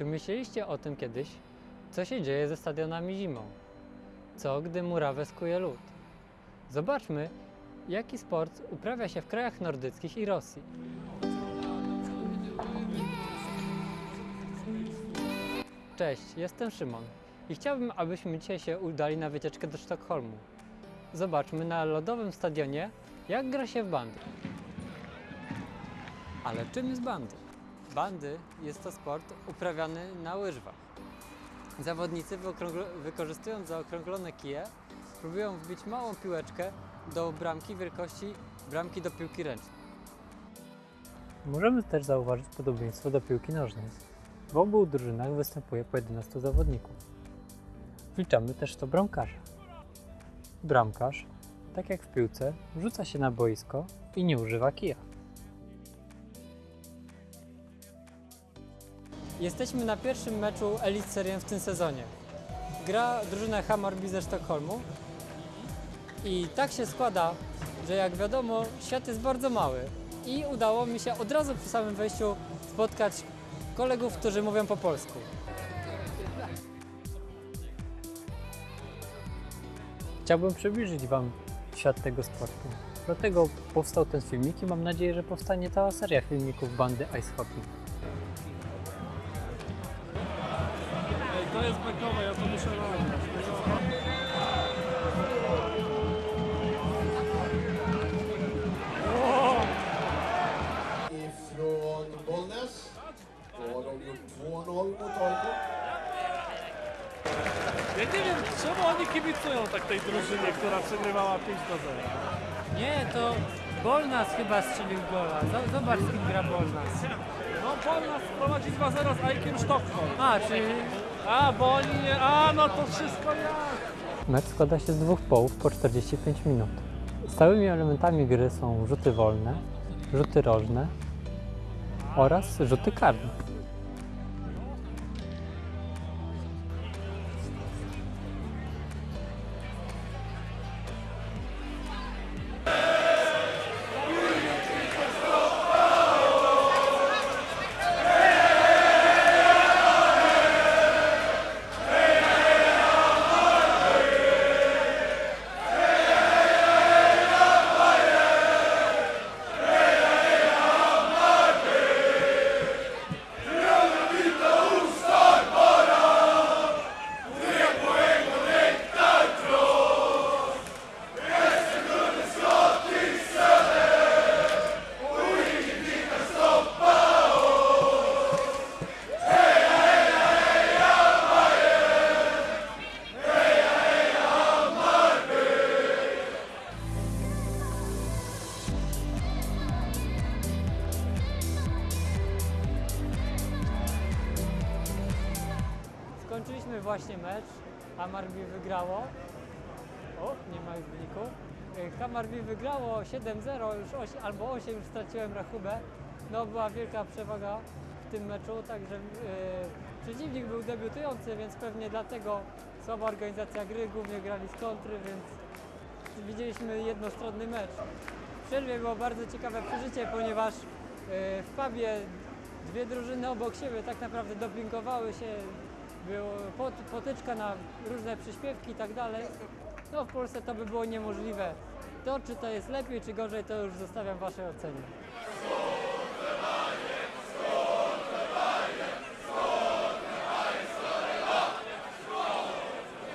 Czy myśleliście o tym kiedyś? Co się dzieje ze stadionami zimą? Co, gdy murawę skuje lód? Zobaczmy, jaki sport uprawia się w krajach nordyckich i Rosji. Cześć, jestem Szymon i chciałbym, abyśmy dzisiaj się udali na wycieczkę do Sztokholmu. Zobaczmy na lodowym stadionie, jak gra się w bandy. Ale czym jest bandy? Bandy jest to sport uprawiany na łyżwach. Zawodnicy wykorzystując zaokrąglone kije próbują wbić małą piłeczkę do bramki wielkości bramki do piłki ręcznej. Możemy też zauważyć podobieństwo do piłki nożnej. W obu drużynach występuje po 11 zawodników. Wliczamy też to bramkarza. Bramkarz, tak jak w piłce, rzuca się na boisko i nie używa kija. Jesteśmy na pierwszym meczu Elite Serien w tym sezonie. Gra drużyna Hammarby ze Sztokholmu i tak się składa, że jak wiadomo świat jest bardzo mały i udało mi się od razu przy samym wejściu spotkać kolegów, którzy mówią po polsku. Chciałbym przybliżyć Wam świat tego sportu. Dlatego powstał ten filmik i mam nadzieję, że powstanie cała seria filmików bandy Ice Hockey. To jest bekowe, ja to muszę nagrać. ifrån Bollnäs. Då har de gjort 2-0 mot AIK. Ja nie wiem, czemu oni kibicują tak tej drużynie, która przegrywała 5 do 0. Nie, to Bolnas chyba strzelił gola. Zobacz, z kim gra Bolnas. No Polnas prowadzi 2-0 z Aikiem Sztokholm. A, czyli A, bo oni nie... A, no to wszystko ja. Mecz składa się z dwóch połów po 45 minut. Stałymi elementami gry są rzuty wolne, rzuty rożne oraz rzuty karne. Skończyliśmy właśnie mecz. Hammarby wygrało. O, nie ma już wyniku. Y, Hammarby wygrało 7-0, już 8, albo 8, już straciłem rachubę. No była wielka przewaga w tym meczu, także y, przeciwnik był debiutujący, więc pewnie dlatego słaba organizacja gry, głównie grali z kontry, więc widzieliśmy jednostronny mecz. W przerwie było bardzo ciekawe przeżycie, ponieważ y, w pubie dwie drużyny obok siebie tak naprawdę dopingowały się, było pot, potyczka na różne przyśpiewki i tak dalej. No w Polsce to by było niemożliwe. To czy to jest lepiej czy gorzej to już zostawiam Waszej ocenie.